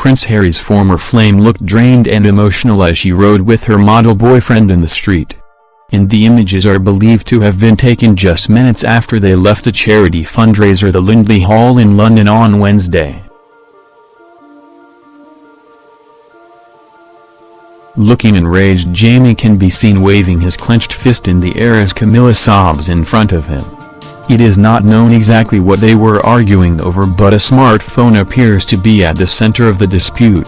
Prince Harry's former flame looked drained and emotional as she rode with her model boyfriend in the street. And the images are believed to have been taken just minutes after they left a charity fundraiser the Lindley Hall in London on Wednesday. Looking enraged Jamie can be seen waving his clenched fist in the air as Camilla sobs in front of him. It is not known exactly what they were arguing over but a smartphone appears to be at the center of the dispute.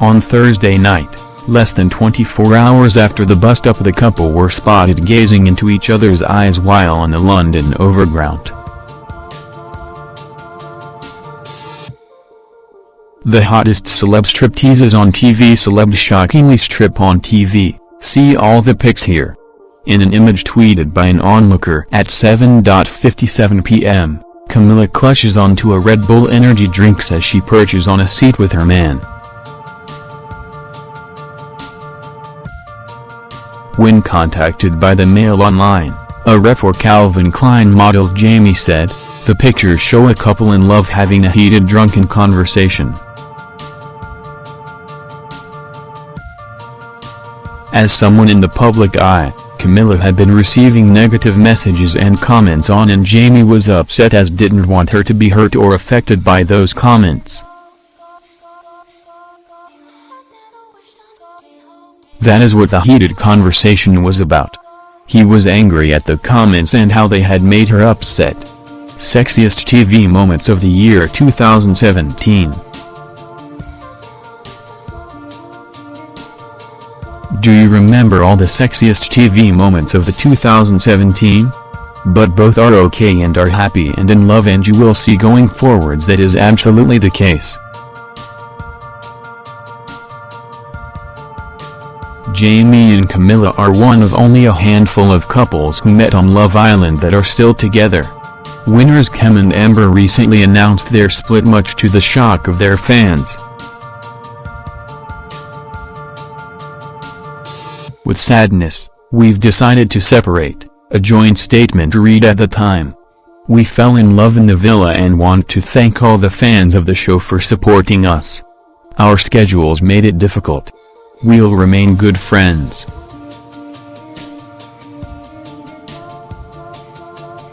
On Thursday night, less than 24 hours after the bust-up the couple were spotted gazing into each other's eyes while on the London Overground. The hottest celeb stripteases on TV Celebs shockingly strip on TV. See all the pics here. In an image tweeted by an onlooker at 7.57 p.m., Camilla clutches onto a Red Bull energy drink as she perches on a seat with her man. When contacted by the Mail Online, a rep for Calvin Klein model Jamie said, the pictures show a couple in love having a heated drunken conversation. As someone in the public eye, Camilla had been receiving negative messages and comments on and Jamie was upset as didn't want her to be hurt or affected by those comments. That is what the heated conversation was about. He was angry at the comments and how they had made her upset. Sexiest TV Moments of the Year 2017 Do you remember all the sexiest TV moments of the 2017? But both are okay and are happy and in love and you will see going forwards that is absolutely the case. Jamie and Camilla are one of only a handful of couples who met on Love Island that are still together. Winners Kem and Amber recently announced their split much to the shock of their fans. With sadness, we've decided to separate, a joint statement read at the time. We fell in love in the villa and want to thank all the fans of the show for supporting us. Our schedules made it difficult. We'll remain good friends.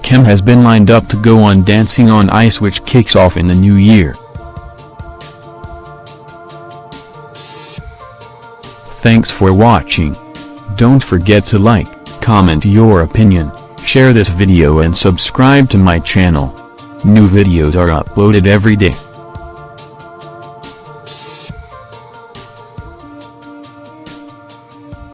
Kem has been lined up to go on Dancing on Ice which kicks off in the new year. Thanks for watching. Don't forget to like, comment your opinion, share this video and subscribe to my channel. New videos are uploaded every day.